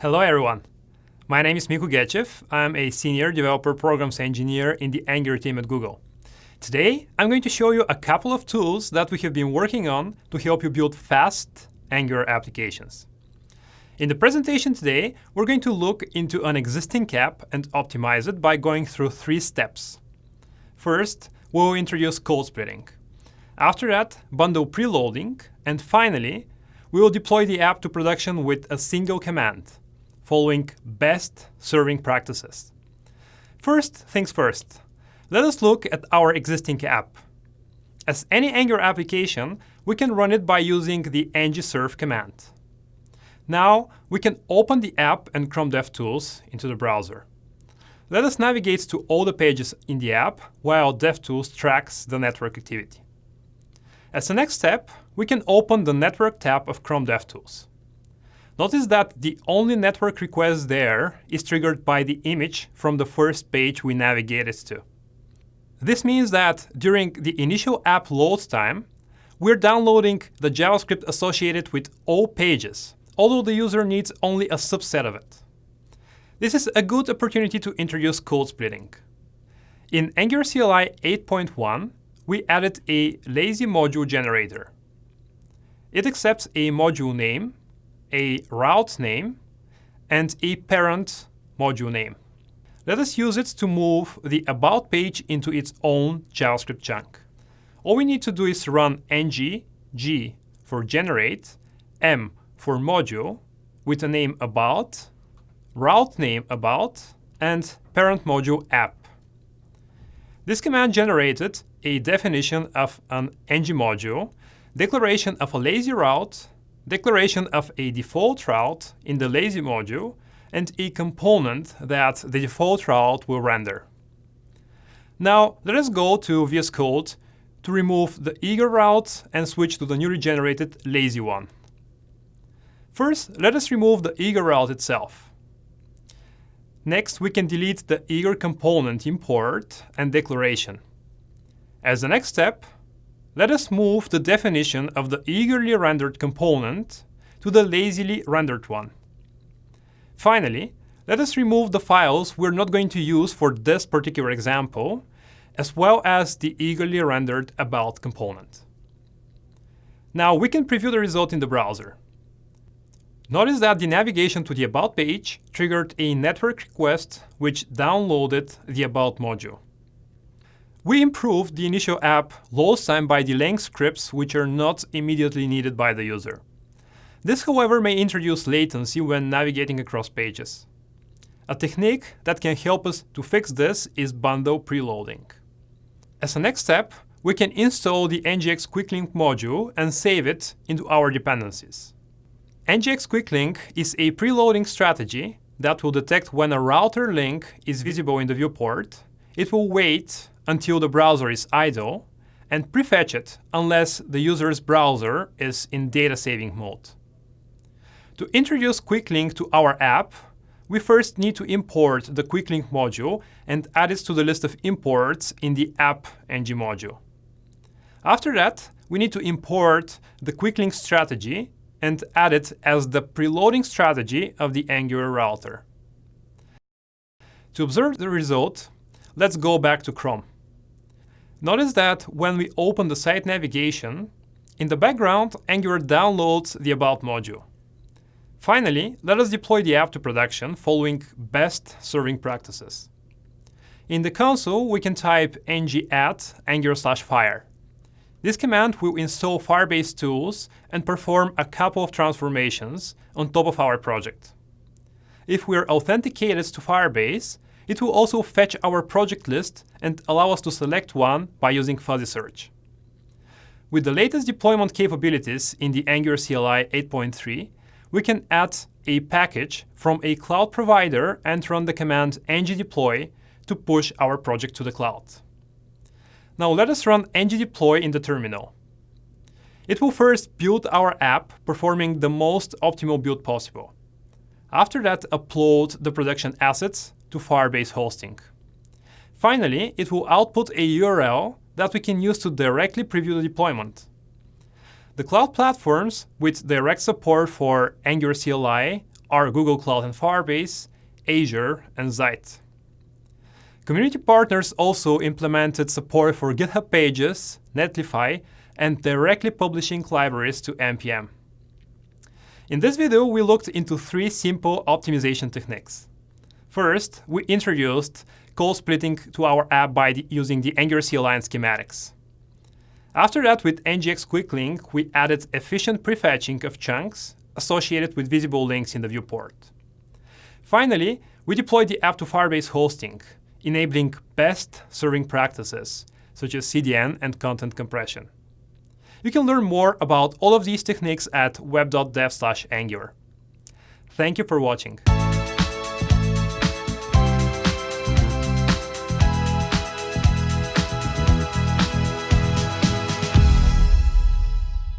Hello everyone. My name is Minko Gechev. I'm a senior developer programs engineer in the Angular team at Google. Today, I'm going to show you a couple of tools that we have been working on to help you build fast Angular applications. In the presentation today, we're going to look into an existing app and optimize it by going through three steps. First, we'll introduce code splitting. After that, bundle preloading, and finally, we will deploy the app to production with a single command, following best serving practices. First things first, let us look at our existing app. As any Angular application, we can run it by using the ng-serve command. Now, we can open the app and Chrome DevTools into the browser. Let us navigate to all the pages in the app while DevTools tracks the network activity. As a next step, we can open the Network tab of Chrome DevTools. Notice that the only network request there is triggered by the image from the first page we navigated to. This means that during the initial app load time, we're downloading the JavaScript associated with all pages, although the user needs only a subset of it. This is a good opportunity to introduce code splitting. In Angular CLI 8.1, we added a lazy module generator. It accepts a module name, a route name, and a parent module name. Let us use it to move the About page into its own JavaScript chunk. All we need to do is run ng g for generate, m for module, with a name about, route name about, and parent module app. This command generated a definition of an ng module, declaration of a lazy route, declaration of a default route in the lazy module, and a component that the default route will render. Now, let us go to VS Code to remove the eager route and switch to the newly generated lazy one. First, let us remove the eager route itself. Next, we can delete the eager component import and declaration. As the next step, let us move the definition of the eagerly rendered component to the lazily rendered one. Finally, let us remove the files we're not going to use for this particular example, as well as the eagerly rendered about component. Now we can preview the result in the browser. Notice that the navigation to the About page triggered a network request which downloaded the About module. We improved the initial app load time by delaying scripts which are not immediately needed by the user. This, however, may introduce latency when navigating across pages. A technique that can help us to fix this is bundle preloading. As a next step, we can install the NGX QuickLink module and save it into our dependencies. NGX QuickLink is a preloading strategy that will detect when a router link is visible in the viewport. It will wait until the browser is idle and prefetch it unless the user's browser is in data saving mode. To introduce QuickLink to our app, we first need to import the QuickLink module and add it to the list of imports in the app ng module. After that, we need to import the QuickLink strategy and add it as the preloading strategy of the Angular router. To observe the result, let's go back to Chrome. Notice that when we open the site navigation, in the background, Angular downloads the About module. Finally, let us deploy the app to production following best serving practices. In the console, we can type ng add angular slash fire. This command will install Firebase tools and perform a couple of transformations on top of our project. If we're authenticated to Firebase, it will also fetch our project list and allow us to select one by using fuzzy search. With the latest deployment capabilities in the Angular CLI 8.3, we can add a package from a cloud provider and run the command ng-deploy to push our project to the cloud. Now let us run ng-deploy in the terminal. It will first build our app, performing the most optimal build possible. After that, upload the production assets to Firebase hosting. Finally, it will output a URL that we can use to directly preview the deployment. The cloud platforms with direct support for Angular CLI are Google Cloud and Firebase, Azure, and Zeit. Community partners also implemented support for GitHub Pages, Netlify, and directly publishing libraries to NPM. In this video, we looked into three simple optimization techniques. First, we introduced code splitting to our app by the, using the Angular CLI schematics. After that, with NGX Quick Link, we added efficient prefetching of chunks associated with visible links in the viewport. Finally, we deployed the app to Firebase hosting, enabling best serving practices, such as CDN and content compression. You can learn more about all of these techniques at web.dev/angular. Thank you for watching.